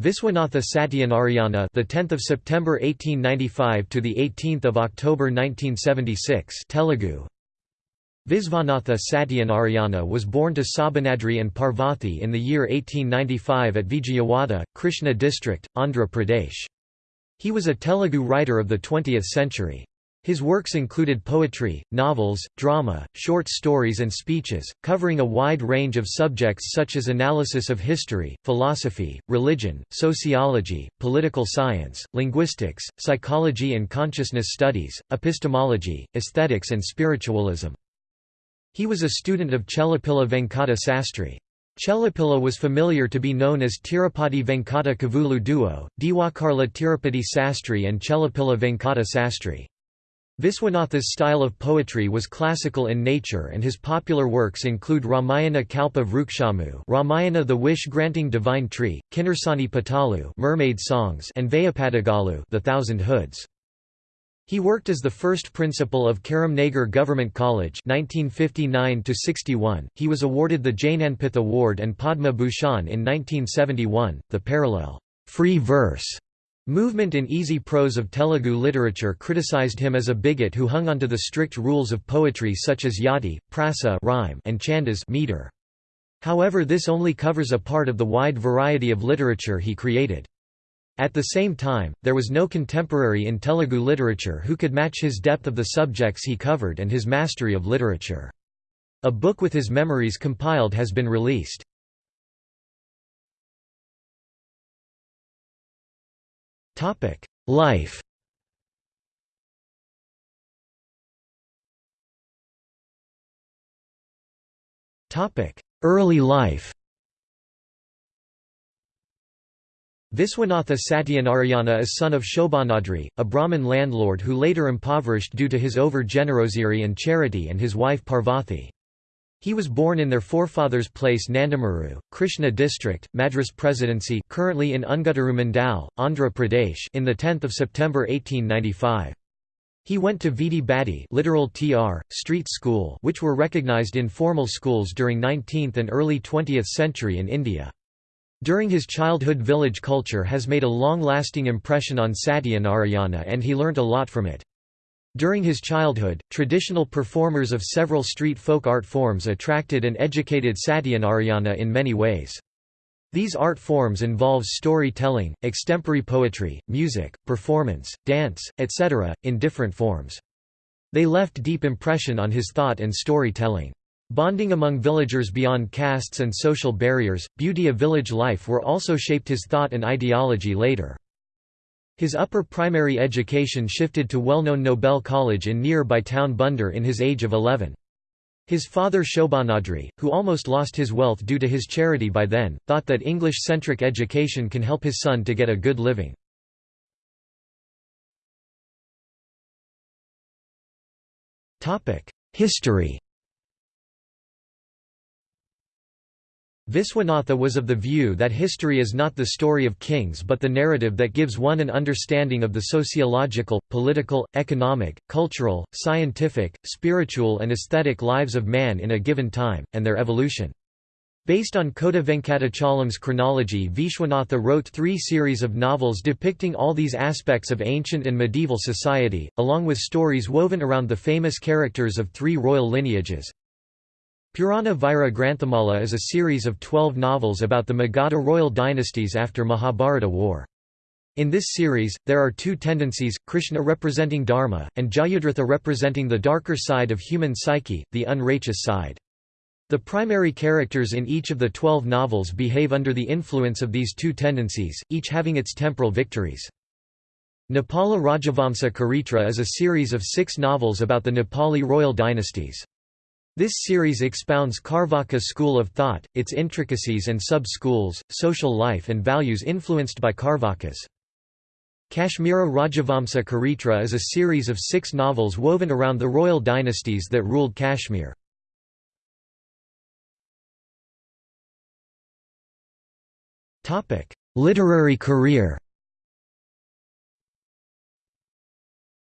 Viswanatha Satyanarayana, the 10th of September 1895 to the 18th of October 1976, Telugu. Visvanatha Satyanarayana was born to Shobhanadri and Parvathi in the year 1895 at Vijayawada, Krishna district, Andhra Pradesh. He was a Telugu writer of the 20th century. His works included poetry, novels, drama, short stories and speeches, covering a wide range of subjects such as analysis of history, philosophy, religion, sociology, political science, linguistics, psychology and consciousness studies, epistemology, aesthetics and spiritualism. He was a student of Chellapilla Venkata Sastry. Chellapilla was familiar to be known as Tirupati Venkata Kavulu duo, Diwakarla Tirupati Sastry and Chellapilla Venkata Sastry. Viswanatha's style of poetry was classical in nature and his popular works include Ramayana Kalpa Vrukshamu Ramayana the wish-granting divine tree, Kinnerasani Patalu mermaid songs and Veyipadagalu the Thousand Hoods. He worked as the first principal of Karimnagar Government College 1959 -61. He was awarded the Jnanpith Award and Padma Bhushan in 1971. The parallel free verse Movement in easy prose of Telugu literature criticized him as a bigot who hung onto the strict rules of poetry such as yati, prasa rhyme, and chandas meter. However this only covers a part of the wide variety of literature he created. At the same time, there was no contemporary in Telugu literature who could match his depth of the subjects he covered and his mastery of literature. A book with his memories compiled has been released. Life. Topic: Early life. Viswanatha Satyanarayana is son of Shobhanadri, a Brahmin landlord who later impoverished due to his over-generosity and charity and his wife Parvathi. He was born in their forefathers' place Nandamuru, Krishna district, Madras Presidency currently in Unguturu Mandal, Andhra Pradesh in the 10th of September 1895. He went to Vidi Badi literal tr, street school which were recognized informal schools during 19th and early 20th century in India. During his childhood village culture has made a long-lasting impression on Satyanarayana and he learnt a lot from it. During his childhood, traditional performers of several street folk art forms attracted and educated Satyanarayana in many ways. These art forms involve storytelling, extempore poetry, music, performance, dance, etc., in different forms. They left deep impression on his thought and storytelling. Bonding among villagers beyond castes and social barriers, beauty of village life were also shaped his thought and ideology later. His upper primary education shifted to well-known Noble College in nearby town Bandar in his age of 11. His father Shobhanadri, who almost lost his wealth due to his charity by then, thought that English-centric education can help his son to get a good living. History Viswanatha was of the view that history is not the story of kings but the narrative that gives one an understanding of the sociological, political, economic, cultural, scientific, spiritual and aesthetic lives of man in a given time, and their evolution. Based on Kota Venkatachalam's chronology Vishwanatha wrote three series of novels depicting all these aspects of ancient and medieval society, along with stories woven around the famous characters of three royal lineages. Purana Vira Granthamala is a series of twelve novels about the Magadha royal dynasties after Mahabharata war. In this series, there are two tendencies, Krishna representing Dharma, and Jayadratha representing the darker side of human psyche, the unrighteous side. The primary characters in each of the twelve novels behave under the influence of these two tendencies, each having its temporal victories. Nepala Rajavamsa Charitra is a series of six novels about the Nepali royal dynasties. This series expounds Carvaka school of thought, its intricacies and sub-schools, social life and values influenced by Carvakas. Kashmira Rajavamsa Charitra is a series of six novels woven around the royal dynasties that ruled Kashmir. Literary career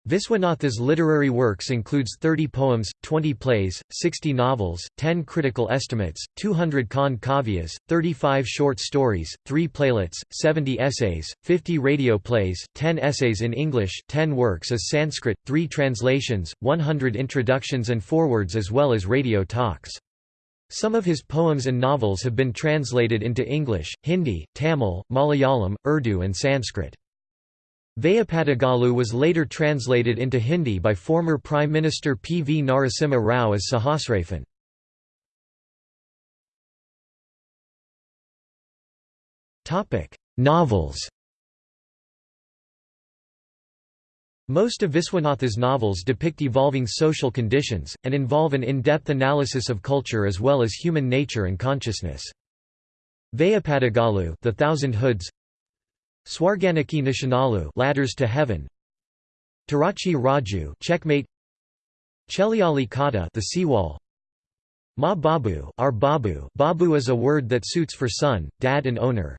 Viswanatha's literary works includes 30 poems, 20 plays, 60 novels, 10 critical estimates, 200 Khan kavyas, 35 short stories, 3 playlets, 70 essays, 50 radio plays, 10 essays in English, 10 works as Sanskrit, 3 translations, 100 introductions and forewords as well as radio talks. Some of his poems and novels have been translated into English, Hindi, Tamil, Malayalam, Urdu and Sanskrit. Veyipadagalu was later translated into Hindi by former Prime Minister P. V. Narasimha Rao as Sahasraphan. Novels Most of Viswanatha's novels depict evolving social conditions, and involve an in-depth analysis of culture as well as human nature and consciousness. Veyipadagalu The Thousand Hoods Swarganaki Nishanalu Ladders to Heaven. Tarachi Raju Checkmate. Cheliali Kata The Seawall. Ma Babu Our Babu. Babu is a word that suits for son, dad and owner.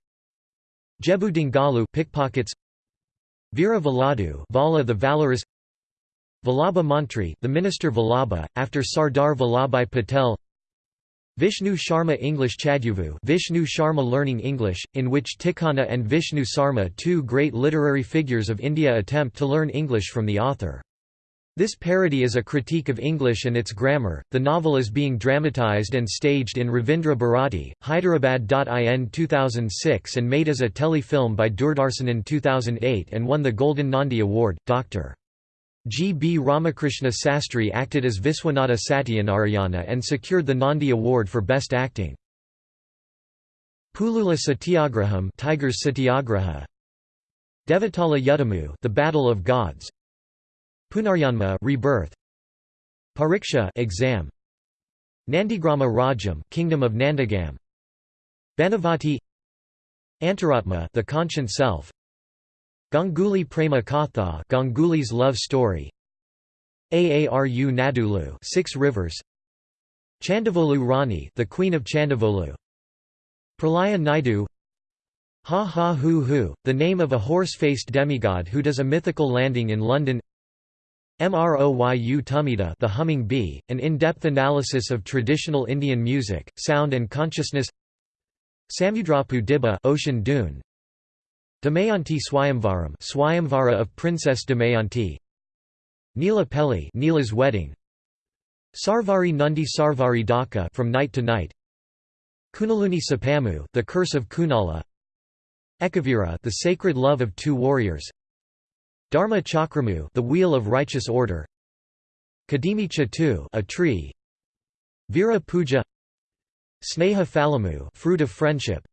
Jebu Dingalu Pickpockets. Veera Valadu Vala the Valorous. Vallabha Mantri the minister Vallabha, after Sardar Vallabhbhai Patel Vishnu Sharma English Chadyuvu Vishnu Sharma Learning English, in which Tikkana and Vishnu Sarma two great literary figures of India attempt to learn English from the author. This parody is a critique of English and its grammar. The novel is being dramatized and staged in Ravindra Bharati, Hyderabad.in 2006 and made as a tele-film by Doordarshan in 2008 and won the Golden Nandi Award. Dr. G. B. Ramakrishna Sastry acted as Viswanatha Satyanarayana and secured the Nandi Award for Best Acting. Pulula Satyagraham Tigers Satyagraha. Devatala Yuddhamu The Battle of Gods. Punaryanma Rebirth. Pariksha exam. Nandigrama Rajam Kingdom of Nandagam. Banavati Antaratma The Conscient Self Ganguli Prema Katha Ganguly's love story. Aaru Nadulu Six Rivers. Chandavolu Rani the Queen of Chandavolu. Pralaya Naidu. Ha Ha Hu Hu, the name of a horse-faced demigod who does a mythical landing in London. Mroyu Tumida the Humming Bee, an in-depth analysis of traditional Indian music, sound and consciousness. Samudrapu Dibba Ocean Dune, Damayanti Swayamvaram Swayamvara of Princess Damayanti. Nila Pelli Neela's wedding. Sarvari Nundi Sarvari Daka from night to night. Kunaluni Sapamu the curse of Kunala. Ekavira the sacred love of two warriors. Dharma Chakramu the wheel of righteous order. Kadimi Chatu a tree. Vira Puja. Sneha Falamu fruit of friendship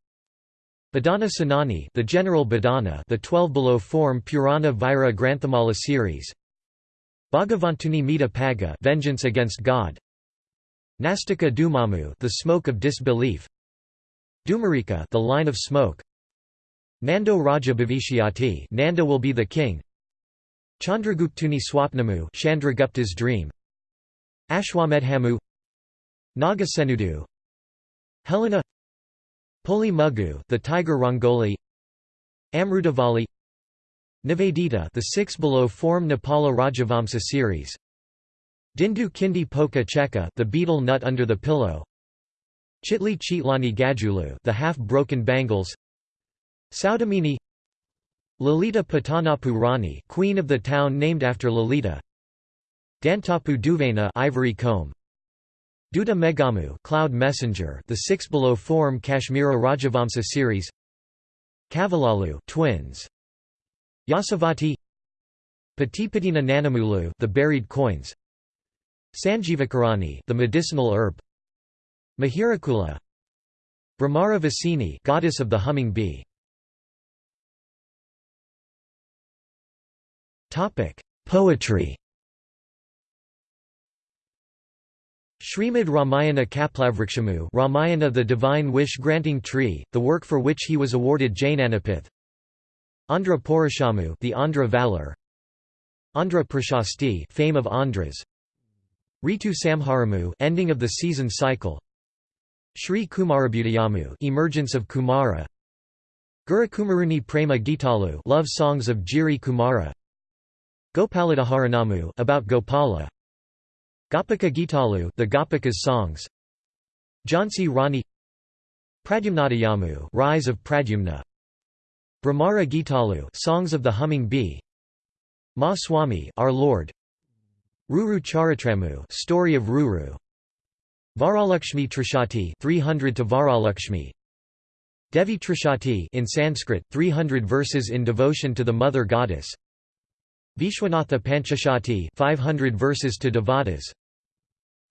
Badana Sanani the General Badana the 12 below form Purana Vira Granthamala series. Bhagavantuni Mita Paga vengeance against God. Nastika Dumamu the smoke of disbelief. Dumarika the line of smoke. Nando Raja Bhavishyati Nanda will be the king. Chandraguptuni Swapnamu Chandragupta's dream. Ashwamedhamu. Nagasenudu. Helena Poli Mugu, the Tiger Rangoli, Amrutavali, Nivedita, the six below form Nepala Rajavamsa series. Dindu Kindi Poka Cheka, the betel nut under the pillow. Chitli Chitlani Gajulu, the half-broken bangles. Saudamini Lalita Patanapu Rani, queen of the town named after Lalita. Dantapu Duvena, ivory comb. Duta Megamu Cloud Messenger the six below form Kashmira Rajavamsa series. Kavalalu twins. Yasavati. Patipatina Nanamulu the buried coins. Sanjeevakarani the medicinal herb. Mihirakula. Brahmara Vasini goddess of the humming bee. Topic. Poetry Srimad Ramayana Kalpavrikshamu Ramayana the Divine Wish-Granting Tree, the work for which he was awarded Jnanpith Andhra Purushamu the Andhra Valor. Andhra Prashasti fame of Andhras. Ritu Samharamu ending of the season cycle. Sri Kumarabhudayamu emergence of Kumara. Gurukumaruni Prema Gitalu love songs of Jiri Kumara. Gopaladaharanamu about Gopala Gopika Gitalu the Gopikas songs. Jhansi Rani. Pradyumnadayamu Rise of Pradyumna. Bhramara Gitalu Songs of the Humming Bee. Ma Swami Our Lord. Ruru Charitramu Story of Ruru. Varalakshmi Trishati 300 to Varalakshmi. Devi Trishati in Sanskrit 300 verses in devotion to the mother goddess Vishwanatha Panchashati 500 verses to Devatas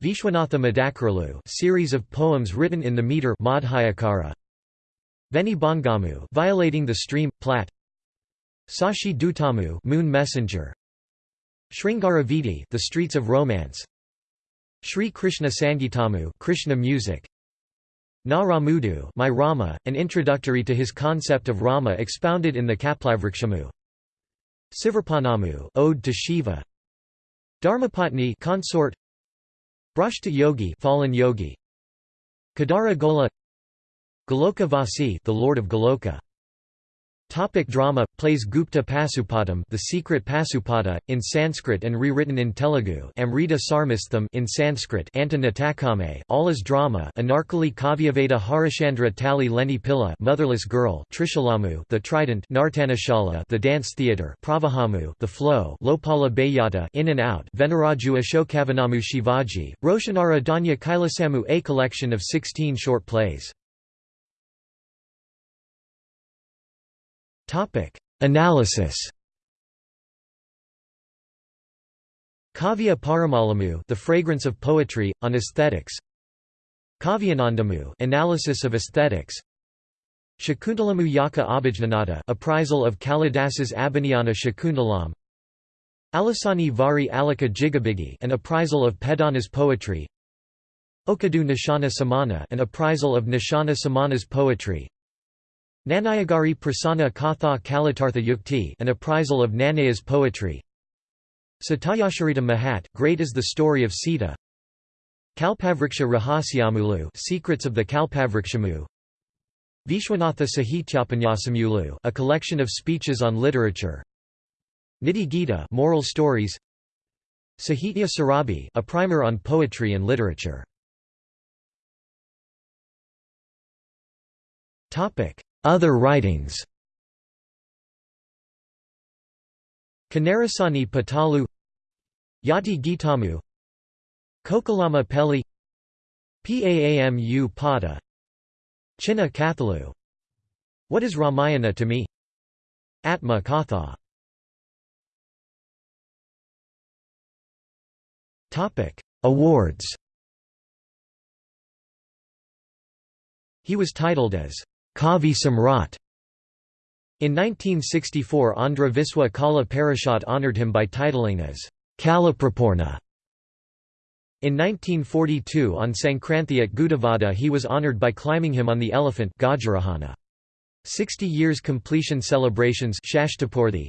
Vishwanatha Madakaralu series of poems written in the meter Madhyakara. Veni Bongamu violating the stream plat. Sashi Dutamu moon messenger. Sringaravidi the streets of romance. Sri Krishna Sangitamu Krishna music. Na Ramudu my Rama an introductory to his concept of Rama expounded in the Kalpavrikshamu Sivarpanamu ode to Shiva. Dharmapatni consort. Brashta Yogi fallen yogi. Kadara Gola. Goloka Vasi the Lord of Goloka Topic drama plays Gupta Pasupadam The Secret Pasupada in Sanskrit and rewritten in Telugu Amrita Sarmastham in Sanskrit Anta Natakame All drama Anarkali Kavyaveda Harishandra Tali Leni Pilla Motherless Girl Trishulamu The Trident Nartanashala The Dance Theatre Pravahamu The Flow Lopala Bayata In and Out Venaraju Ashokavanamu Shivaji Roshanara Danya Kailasamu A collection of 16 short plays Topic: Analysis. Kavya Paramalamu, The Fragrance of Poetry on Aesthetics. Kavyanandamu, Analysis of Aesthetics. Shakuntalamu Yaka Abhijnanada, Appraisal of Kalidasa's Abhijnana Shakuntalam. Alasani Vari Alika Jigabigi, An Appraisal of Peddana's Poetry. Okadu Nishana Samana, An Appraisal of Nishana Samana's Poetry. Nanayagari Prasanna Katha Kalitartha Yukti an appraisal of Nanaya's poetry. Satyasharita Mahat Great is the story of Sita. Kalpavriksha Rahasyamulu Secrets of the Kalpavrikshamu. Vishwanatha Sahityapanyasamulu a collection of speeches on literature. Niti Gita moral stories. Sahitya Sarabi a primer on poetry and literature. Topic other writings. Kanarasani Patalu Yati Gitamu Kokalama Peli Paamu Pada Chinna Kathalu What is Ramayana to me? Atma Katha. Awards. He was titled as Kavi Samrat. In 1964 Andhra Viswa Kala Parishad honoured him by titling as Kalaprapoorna. In 1942 on Sankranti at Gudivada he was honoured by climbing him on the elephant Gajarahana. 60 years completion celebrations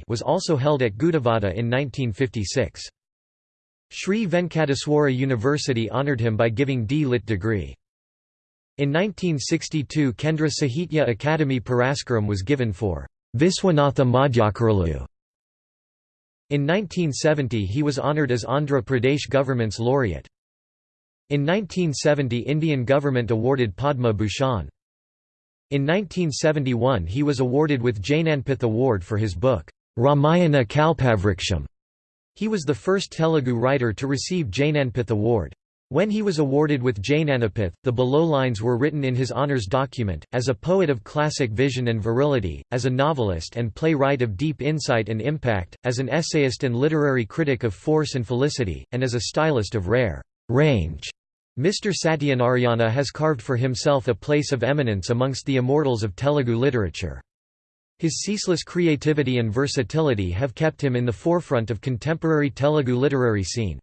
was also held at Gudivada in 1956. Sri Venkateswara University honoured him by giving D. Lit degree. In 1962 Kendra Sahitya Akademi Puraskaram was given for Viswanatha Madhyakaralu. In 1970 he was honoured as Andhra Pradesh government's laureate. In 1970 Indian government awarded Padma Bhushan. In 1971 he was awarded with Jnanpith Award for his book, Ramayana Kalpavriksham. He was the first Telugu writer to receive Jnanpith Award. When he was awarded with Jnanpith, the below lines were written in his honours document, as a poet of classic vision and virility, as a novelist and playwright of deep insight and impact, as an essayist and literary critic of force and felicity, and as a stylist of rare range. Mr. Satyanarayana has carved for himself a place of eminence amongst the immortals of Telugu literature. His ceaseless creativity and versatility have kept him in the forefront of contemporary Telugu literary scene.